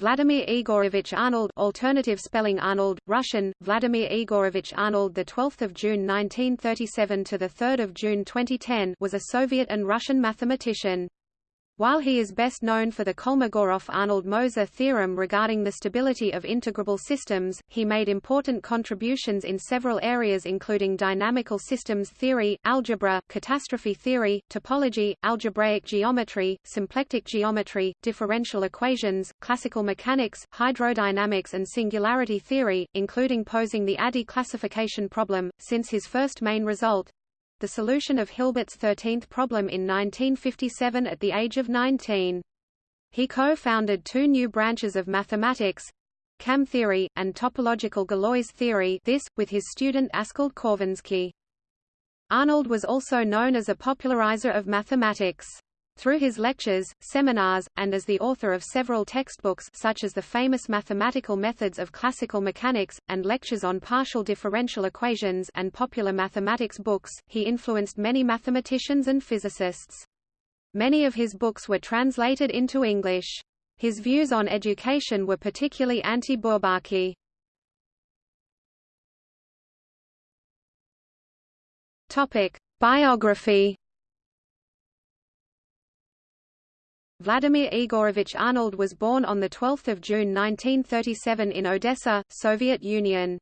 Vladimir Igorovich Arnold alternative spelling Arnold, Russian, Vladimir Igorovich Arnold the 12th of June 1937 to the 3rd of June 2010 was a Soviet and Russian mathematician. While he is best known for the Kolmogorov-Arnold-Moser theorem regarding the stability of integrable systems, he made important contributions in several areas including dynamical systems theory, algebra, catastrophe theory, topology, algebraic geometry, symplectic geometry, differential equations, classical mechanics, hydrodynamics and singularity theory, including posing the ADI classification problem, since his first main result, the solution of Hilbert's 13th problem in 1957 at the age of 19. He co-founded two new branches of mathematics, KAM theory, and topological Galois theory this, with his student Askold Khovanskii. Arnold was also known as a popularizer of mathematics. Through his lectures, seminars, and as the author of several textbooks such as the famous Mathematical Methods of Classical Mechanics, and lectures on partial differential equations and popular mathematics books, he influenced many mathematicians and physicists. Many of his books were translated into English. His views on education were particularly anti-Bourbaki. Biography Vladimir Igorovich Arnold was born on 12 June 1937 in Odessa, Soviet Union.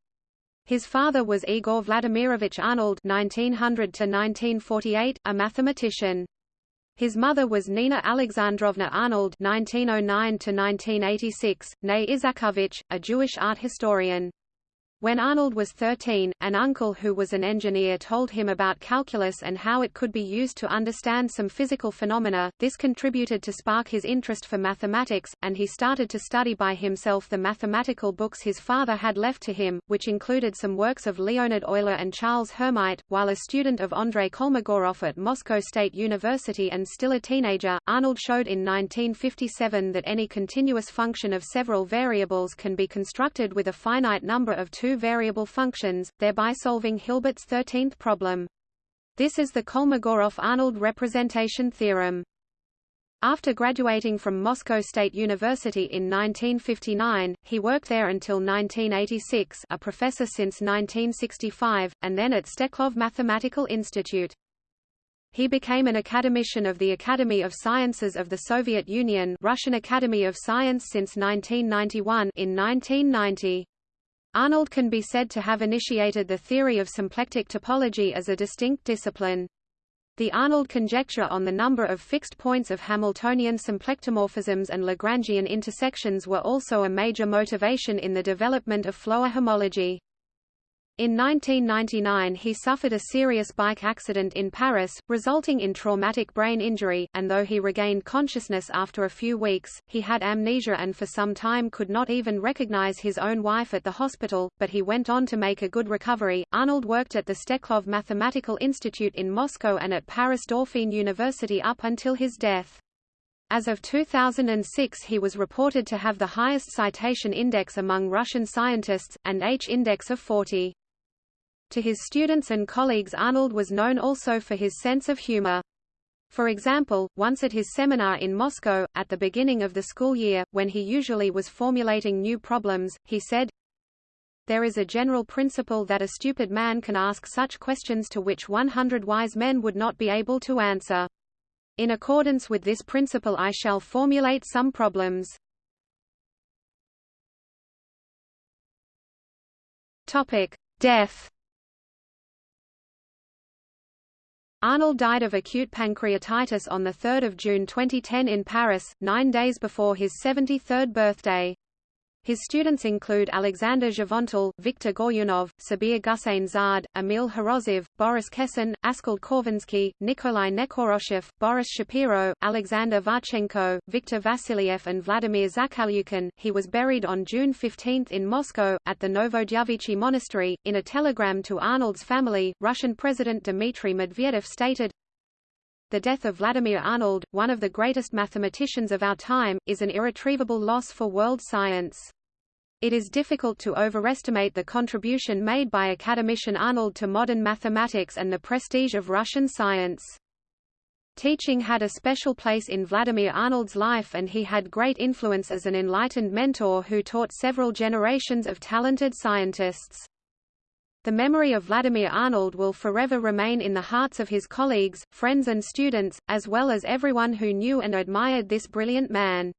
His father was Igor Vladimirovich Arnold (1900–1948), a mathematician. His mother was Nina Alexandrovna Arnold (1909–1986), née Isakovich, a Jewish art historian. When Arnold was 13, an uncle who was an engineer told him about calculus and how it could be used to understand some physical phenomena. This contributed to spark his interest for mathematics, and he started to study by himself the mathematical books his father had left to him, which included some works of Leonhard Euler and Charles Hermite. While a student of Andrei Kolmogorov at Moscow State University and still a teenager, Arnold showed in 1957 that any continuous function of several variables can be constructed with a finite number of two two variable functions, thereby solving Hilbert's 13th problem. This is the Kolmogorov-Arnold representation theorem. After graduating from Moscow State University in 1959, he worked there until 1986 a professor since 1965, and then at Steklov Mathematical Institute. He became an academician of the Academy of Sciences of the Soviet Union Russian Academy of Science since 1991 in 1990. Arnold can be said to have initiated the theory of symplectic topology as a distinct discipline. The Arnold conjecture on the number of fixed points of Hamiltonian symplectomorphisms and Lagrangian intersections were also a major motivation in the development of Floer homology. In 1999 he suffered a serious bike accident in Paris, resulting in traumatic brain injury, and though he regained consciousness after a few weeks, he had amnesia and for some time could not even recognize his own wife at the hospital, but he went on to make a good recovery. Arnold worked at the Steklov Mathematical Institute in Moscow and at Paris Dauphine University up until his death. As of 2006 he was reported to have the highest citation index among Russian scientists, and H-index of 40. To his students and colleagues Arnold was known also for his sense of humor. For example, once at his seminar in Moscow, at the beginning of the school year, when he usually was formulating new problems, he said, There is a general principle that a stupid man can ask such questions to which 100 wise men would not be able to answer. In accordance with this principle I shall formulate some problems. Topic. Death Arnold died of acute pancreatitis on 3 June 2010 in Paris, nine days before his 73rd birthday. His students include Alexander Givental, Viktor Goryunov, Sabir Gusein-Zade, Emil Horozhev, Boris Khesin, Askold Khovanskii, Nikolai Nekhoroshev, Boris Shapiro, Alexander Varchenko, Viktor Vassiliev and Vladimir Zakalyukin. He was buried on June 15 in Moscow, at the Novodevichy Monastery. In a telegram to Arnold's family, Russian President Dmitry Medvedev stated, the death of Vladimir Arnold, one of the greatest mathematicians of our time, is an irretrievable loss for world science. It is difficult to overestimate the contribution made by academician Arnold to modern mathematics and the prestige of Russian science. Teaching had a special place in Vladimir Arnold's life and he had great influence as an enlightened mentor who taught several generations of talented scientists. The memory of Vladimir Arnold will forever remain in the hearts of his colleagues, friends and students, as well as everyone who knew and admired this brilliant man.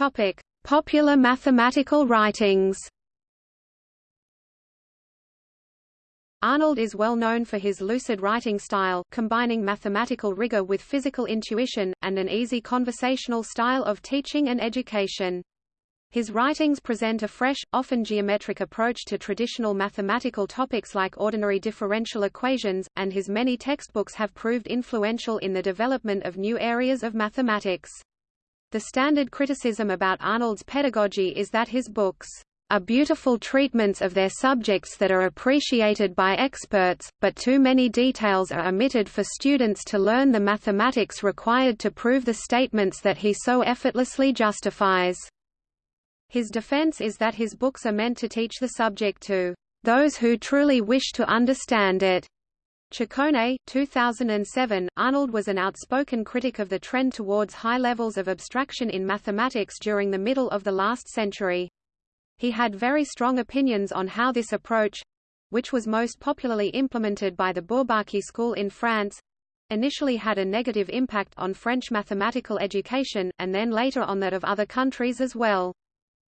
Topic: Popular mathematical writings. Arnold is well known for his lucid writing style, combining mathematical rigor with physical intuition, and an easy conversational style of teaching and education. His writings present a fresh, often geometric approach to traditional mathematical topics like ordinary differential equations, and his many textbooks have proved influential in the development of new areas of mathematics. The standard criticism about Arnold's pedagogy is that his books are beautiful treatments of their subjects that are appreciated by experts, but too many details are omitted for students to learn the mathematics required to prove the statements that he so effortlessly justifies. His defense is that his books are meant to teach the subject to those who truly wish to understand it. Chicone, 2007, Arnold was an outspoken critic of the trend towards high levels of abstraction in mathematics during the middle of the last century. He had very strong opinions on how this approach which was most popularly implemented by the Bourbaki school in France initially had a negative impact on French mathematical education, and then later on that of other countries as well.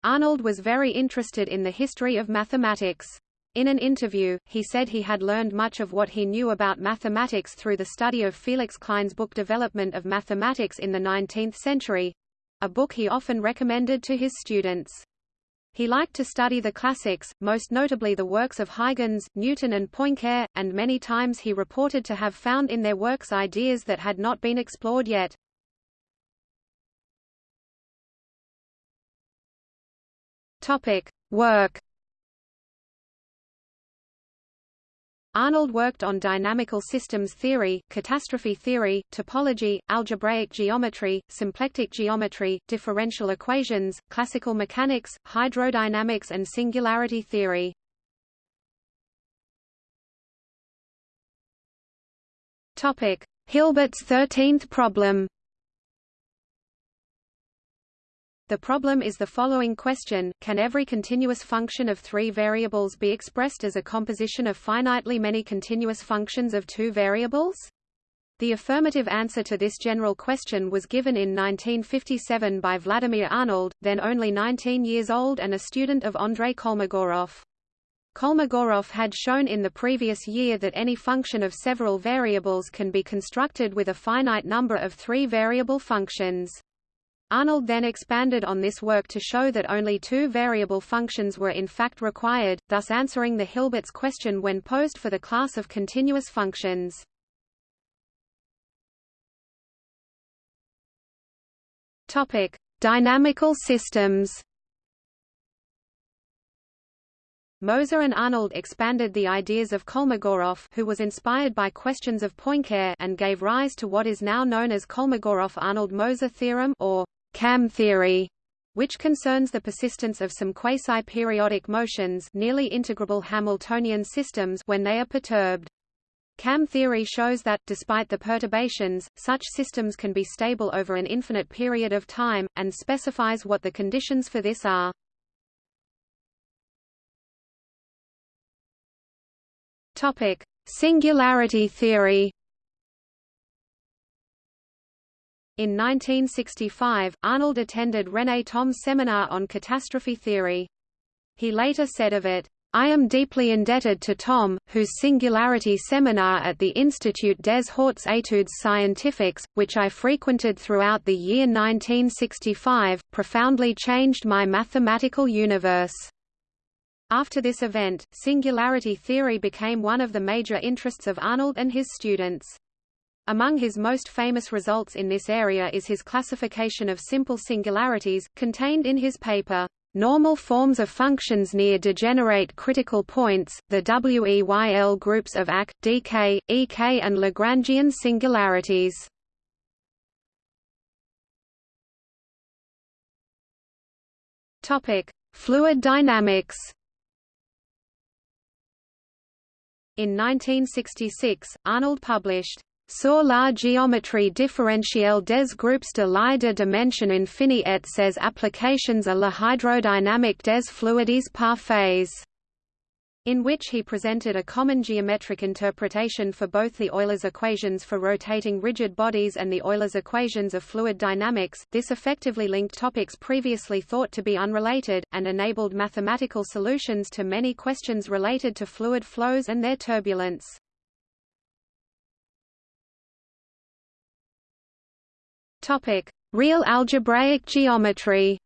Arnold was very interested in the history of mathematics. In an interview, he said he had learned much of what he knew about mathematics through the study of Felix Klein's book Development of Mathematics in the 19th Century—a book he often recommended to his students. He liked to study the classics, most notably the works of Huygens, Newton and Poincare, and many times he reported to have found in their works ideas that had not been explored yet. Topic: Work Arnold worked on dynamical systems theory, catastrophe theory, topology, algebraic geometry, symplectic geometry, differential equations, classical mechanics, hydrodynamics and singularity theory. Hilbert's thirteenth problem The problem is the following question, can every continuous function of three variables be expressed as a composition of finitely many continuous functions of two variables? The affirmative answer to this general question was given in 1957 by Vladimir Arnold, then only 19 years old and a student of Andrei Kolmogorov. Kolmogorov had shown in the previous year that any function of several variables can be constructed with a finite number of three-variable functions. Arnold then expanded on this work to show that only two variable functions were in fact required, thus answering the Hilbert's question when posed for the class of continuous functions. Topic: Dynamical systems. Moser and Arnold expanded the ideas of Kolmogorov who was inspired by questions of Poincare and gave rise to what is now known as Kolmogorov-Arnold-Moser theorem or KAM theory, which concerns the persistence of some quasi-periodic motions nearly integrable Hamiltonian systems when they are perturbed. KAM theory shows that, despite the perturbations, such systems can be stable over an infinite period of time, and specifies what the conditions for this are. Singularity theory. In 1965, Arnold attended René Thom's seminar on catastrophe theory. He later said of it, I am deeply indebted to Thom, whose singularity seminar at the Institut des Hautes Études Scientifiques, which I frequented throughout the year 1965, profoundly changed my mathematical universe. After this event, singularity theory became one of the major interests of Arnold and his students. Among his most famous results in this area is his classification of simple singularities, contained in his paper, Normal forms of functions near degenerate critical points, the WEYL groups of AC, DK, EK and Lagrangian singularities. Fluid dynamics In 1966, Arnold published Sur la géométrie différentielle des groupes de lie de dimension infinie et ses applications à la hydrodynamique des fluides parfaits in which he presented a common geometric interpretation for both the Euler's equations for rotating rigid bodies and the Euler's equations of fluid dynamics. This effectively linked topics previously thought to be unrelated, and enabled mathematical solutions to many questions related to fluid flows and their turbulence. Topic: Real algebraic geometry.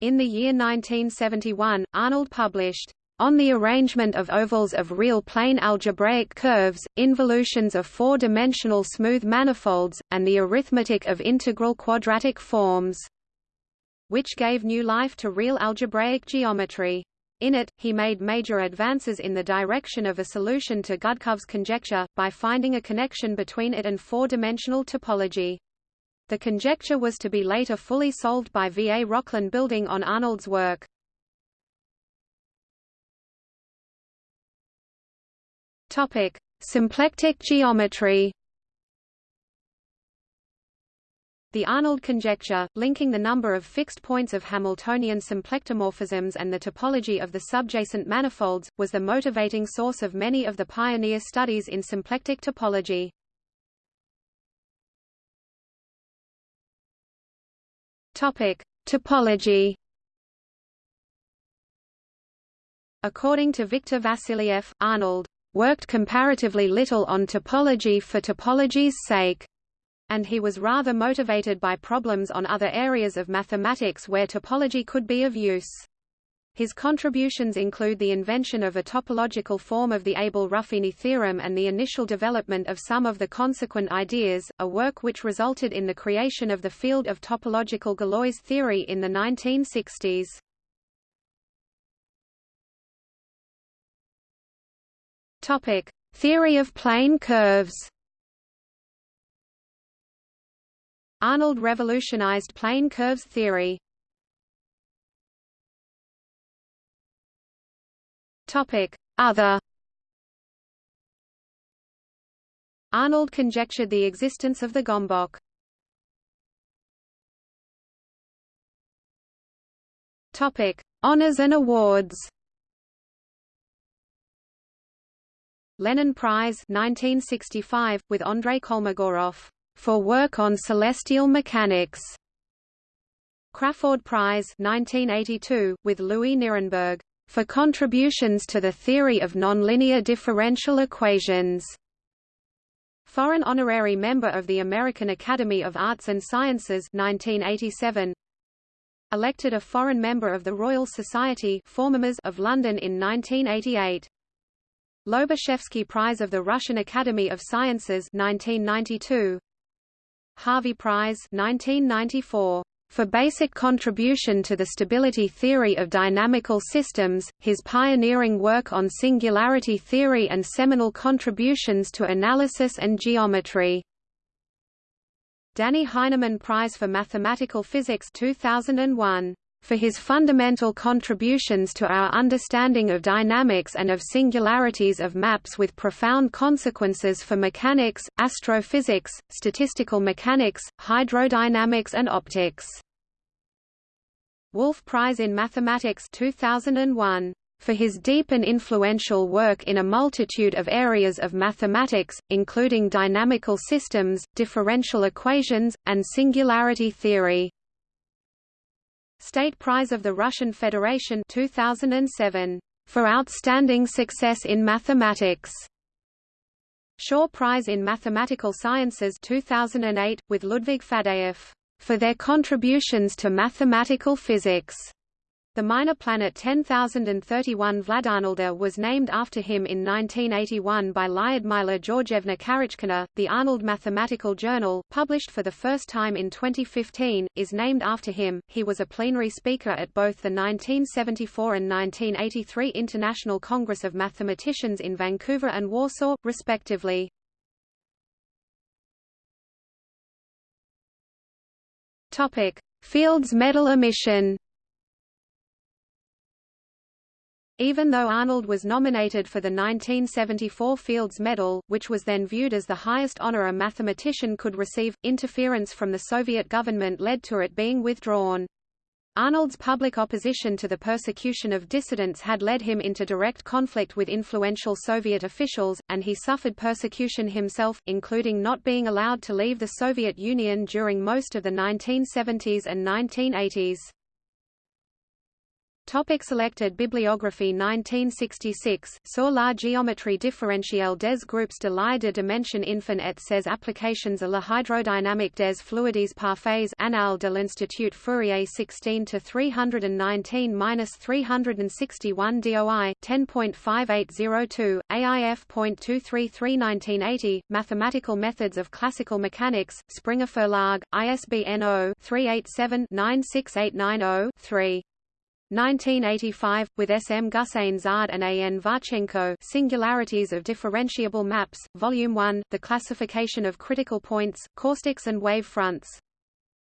In the year 1971, Arnold published on the arrangement of ovals of real plane algebraic curves, involutions of four-dimensional smooth manifolds, and the arithmetic of integral quadratic forms, which gave new life to real algebraic geometry. In it, he made major advances in the direction of a solution to Gudkov's conjecture, by finding a connection between it and four-dimensional topology. The conjecture was to be later fully solved by V. A. Rochlin building on Arnold's work. Topic: Symplectic geometry. The Arnold conjecture, linking the number of fixed points of Hamiltonian symplectomorphisms and the topology of the subjacent manifolds, was the motivating source of many of the pioneer studies in symplectic topology. Topic: Topology. According to Viktor Vassiliev, Arnold worked comparatively little on topology for topology's sake, and he was rather motivated by problems on other areas of mathematics where topology could be of use. His contributions include the invention of a topological form of the Abel-Ruffini theorem and the initial development of some of the consequent ideas, a work which resulted in the creation of the field of topological Galois theory in the 1960s. Topic: Theory of plane curves. Arnold revolutionized plane curves theory. Topic: Other Arnold conjectured the existence of the Gömböc. Topic: Honors and awards. Lenin Prize 1965 with Andrei Kolmogorov for work on celestial mechanics. Crafoord Prize 1982 with Louis Nirenberg for contributions to the theory of nonlinear differential equations. Foreign honorary member of the American Academy of Arts and Sciences 1987. Elected a foreign member of the Royal Society of London in 1988. Lobachevsky Prize of the Russian Academy of Sciences 1992. Harvey Prize 1994 for basic contribution to the stability theory of dynamical systems, his pioneering work on singularity theory and seminal contributions to analysis and geometry. Dannie Heineman Prize for Mathematical Physics 2001 for his fundamental contributions to our understanding of dynamics and of singularities of maps with profound consequences for mechanics, astrophysics, statistical mechanics, hydrodynamics and optics. Wolf Prize in Mathematics 2001 for his deep and influential work in a multitude of areas of mathematics, including dynamical systems, differential equations, and singularity theory. State Prize of the Russian Federation 2007 for outstanding success in mathematics. Shaw Prize in Mathematical Sciences 2008 with Ludwig Faddeev for their contributions to mathematical physics. The minor planet 10031 Vladarnolda was named after him in 1981 by Lyudmila Georgievna Karachkina. The Arnold Mathematical Journal, published for the first time in 2015, is named after him. He was a plenary speaker at both the 1974 and 1983 International Congress of Mathematicians in Vancouver and Warsaw, respectively. Topic: Fields medal emission Even though Arnold was nominated for the 1974 Fields Medal, which was then viewed as the highest honor a mathematician could receive, interference from the Soviet government led to it being withdrawn. Arnold's public opposition to the persecution of dissidents had led him into direct conflict with influential Soviet officials, and he suffered persecution himself, including not being allowed to leave the Soviet Union during most of the 1970s and 1980s. Topic selected bibliography 1966, Sur la géométrie différentielle des groupes de lie de dimension infin et ses applications à la hydrodynamique des fluides parfaits Annales de l'Institut Fourier 16-319-361 DOI, 10.5802, AIF.233 1980, Mathematical Methods of Classical Mechanics, Springer Verlag, ISBN 0-387-96890-3. 1985, with S. M. Gusein-Zade and A. N. Varchenko Singularities of Differentiable Maps, Volume 1, The Classification of Critical Points, Caustics and Wave Fronts.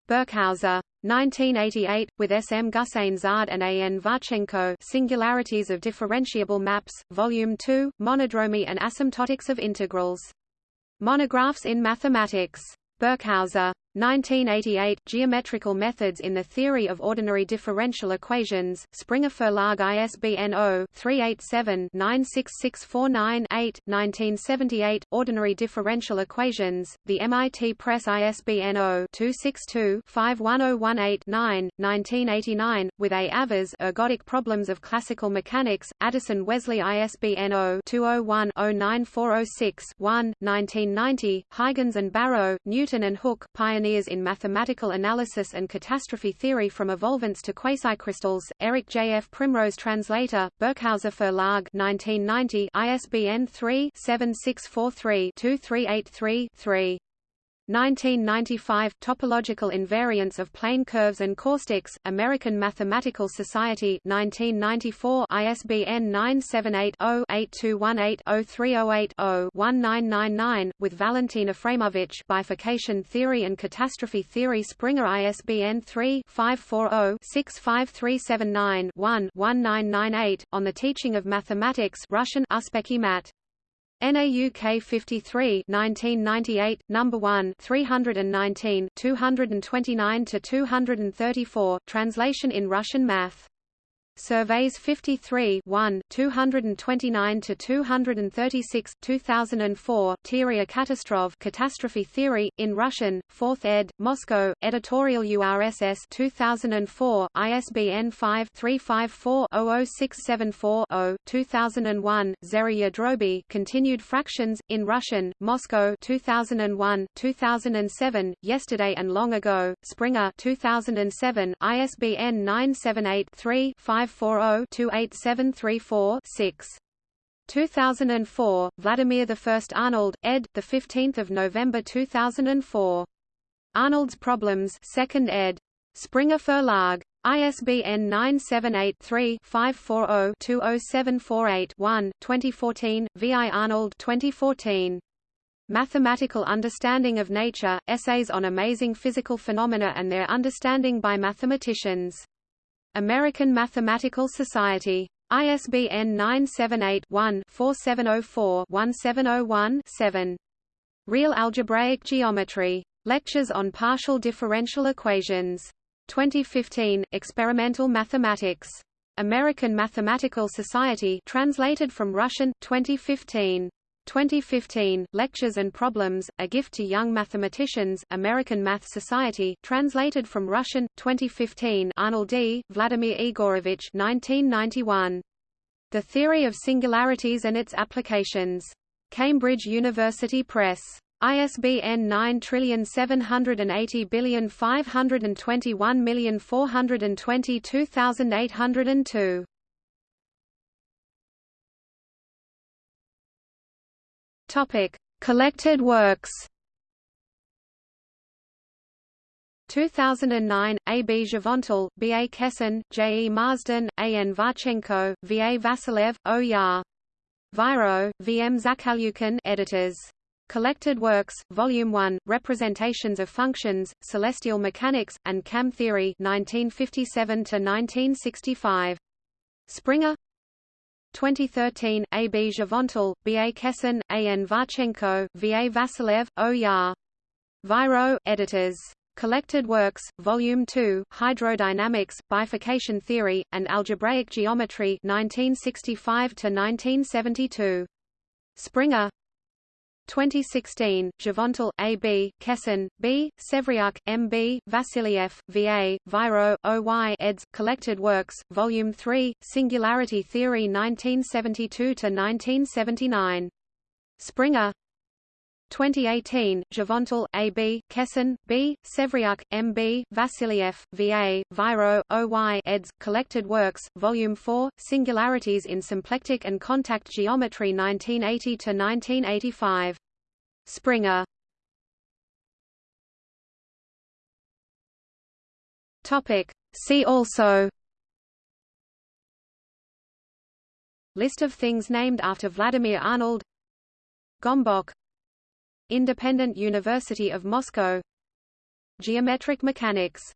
Birkhäuser. 1988, with S. M. Gusein-Zade and A. N. Varchenko Singularities of Differentiable Maps, Volume 2, Monodromy and Asymptotics of Integrals. Monographs in Mathematics. Birkhäuser. 1988, Geometrical Methods in the Theory of Ordinary Differential Equations, Springer Verlag ISBN 0-387-96649-8, 1978, Ordinary Differential Equations, the MIT Press ISBN 0-262-51018-9, 1989, with A. Avers Ergodic Problems of Classical Mechanics, Addison Wesley ISBN 0-201-09406-1, 1990, Huygens and Barrow, Newton and Hooke, Pioneer pioneers in mathematical analysis and catastrophe theory from evolvents to quasicrystals, Eric J. F. Primrose Translator, Birkhäuser Verlag 1990, ISBN 3-7643-2383-3. 1995 Topological Invariance of Plane Curves and Caustics, American Mathematical Society 1994 ISBN 978-0-8218-0308-0-1999, with Valentin Afraimovich Bifurcation Theory and Catastrophe Theory Springer ISBN 3-540-65379-1-1998, On the Teaching of Mathematics Russian Uspekhi Mat. NAUK 53 1998, number 1 319 229 to 234 translation in Russian Math. Surveys 53 1, 229-236, 2004, Teoria Katastrov Catastrophe Theory, in Russian, 4th ed., Moscow, Editorial URSS 2004, ISBN 5-354-00674-0, 2001, Zheriya Droby Continued Fractions, in Russian, Moscow 2001, 2007, Yesterday and Long Ago, Springer 2007, ISBN 978 3 5 540-28734-6. 2004, Vladimir I Arnold, ed. 15 November 2004. Arnold's Problems 2nd ed. Springer Verlag. ISBN 978-3-540-20748-1, 2014, V. I. Arnold 2014. Mathematical Understanding of Nature, Essays on Amazing Physical Phenomena and Their Understanding by Mathematicians. American Mathematical Society. ISBN 978-1-4704-1701-7. Real Algebraic Geometry. Lectures on Partial Differential Equations. 2015, Experimental Mathematics. American Mathematical Society translated from Russian, 2015. 2015, Lectures and Problems, A Gift to Young Mathematicians, American Math Society, translated from Russian, 2015 Arnold D., Vladimir Igorovich 1991. The Theory of Singularities and Its Applications. Cambridge University Press. ISBN 9780521422802. Topic: Collected works. 2009, A. B. Zhavontal, B. A. Khesin, J. E. Marsden, A. N. Varchenko, V. A. Vasilev, O. Yar. Viro, V. M. Zakalyukin editors. Collected Works, Volume 1, Representations of Functions, Celestial Mechanics, and KAM Theory 1957–1965. Springer 2013, A. B. Zhavontel, B. A. Khesin, A. N. Varchenko, V. A. Vasilev, O. Yar. Viro, editors. Collected Works, Volume 2, Hydrodynamics, Bifurcation Theory, and Algebraic Geometry 1965–1972. Springer 2016, Zhavontel, A. B., Khesin, B., Sevryuk, M. B., Vasiliev, V. A., Viro, O. Y. eds. Collected Works, Volume 3, Singularity Theory 1972–1979. Springer 2018, Zhavontel, A. B., Khesin, B., Sevryuk, M. B., Vasiliev, V. A., Viro, O. Y. eds. Collected Works, Volume 4, Singularities in Symplectic and Contact Geometry 1980–1985. Springer See also List of things named after Vladimir Arnold Gömböc Independent University of Moscow. Geometric mechanics